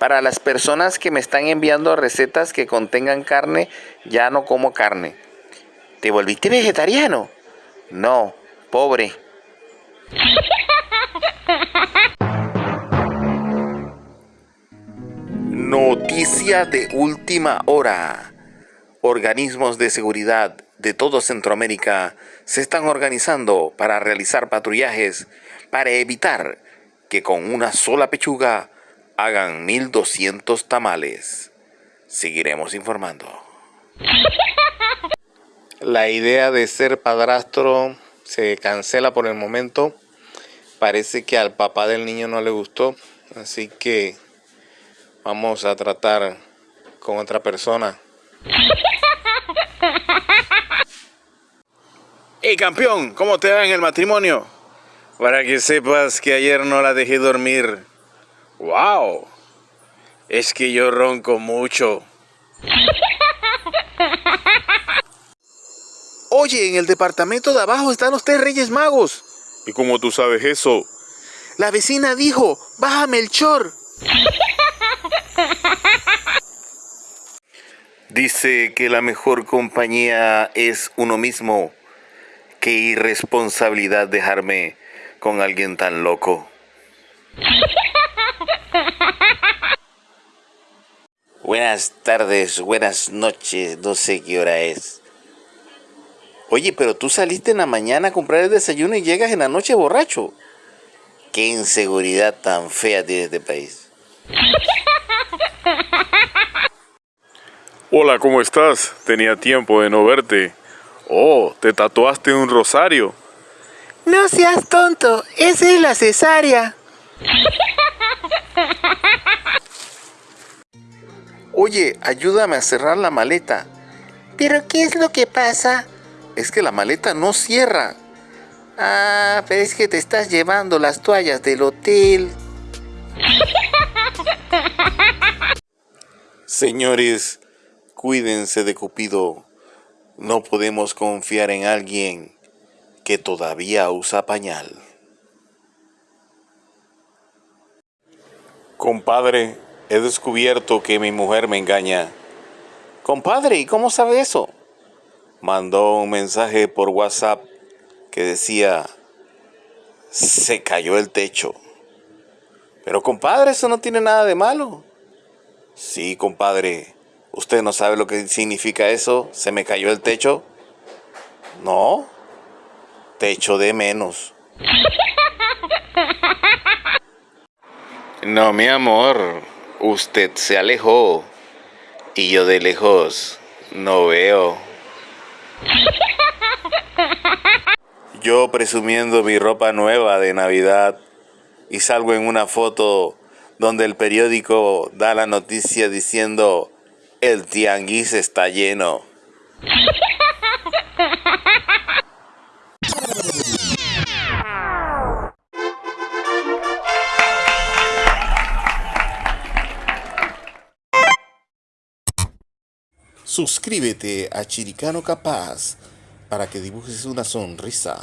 Para las personas que me están enviando recetas que contengan carne, ya no como carne. ¿Te volviste vegetariano? No, pobre. Noticia de última hora. Organismos de seguridad de todo Centroamérica se están organizando para realizar patrullajes para evitar que con una sola pechuga hagan 1200 tamales. Seguiremos informando. La idea de ser padrastro se cancela por el momento. Parece que al papá del niño no le gustó, así que vamos a tratar con otra persona. Hey campeón, ¿cómo te va en el matrimonio? Para que sepas que ayer no la dejé dormir. ¡Wow! Es que yo ronco mucho. Oye, en el departamento de abajo están los tres reyes magos. ¿Y cómo tú sabes eso? La vecina dijo, bájame el chor. Dice que la mejor compañía es uno mismo. Qué irresponsabilidad dejarme con alguien tan loco. Buenas tardes, buenas noches, no sé qué hora es. Oye, pero tú saliste en la mañana a comprar el desayuno y llegas en la noche borracho. Qué inseguridad tan fea tiene este país. Hola, ¿cómo estás? Tenía tiempo de no verte. Oh, ¿te tatuaste un rosario? No seas tonto, esa es la cesárea. Oye, ayúdame a cerrar la maleta. ¿Pero qué es lo que pasa? Es que la maleta no cierra. Ah, pero es que te estás llevando las toallas del hotel. Señores, cuídense de Cupido. No podemos confiar en alguien que todavía usa pañal. Compadre, he descubierto que mi mujer me engaña. Compadre, ¿y cómo sabe eso? Mandó un mensaje por WhatsApp que decía, se cayó el techo. Pero compadre, eso no tiene nada de malo. Sí, compadre, ¿Usted no sabe lo que significa eso? ¿Se me cayó el techo? No. Techo de menos. No, mi amor. Usted se alejó. Y yo de lejos no veo. Yo presumiendo mi ropa nueva de Navidad y salgo en una foto donde el periódico da la noticia diciendo el tianguis está lleno. Suscríbete a Chiricano Capaz para que dibujes una sonrisa.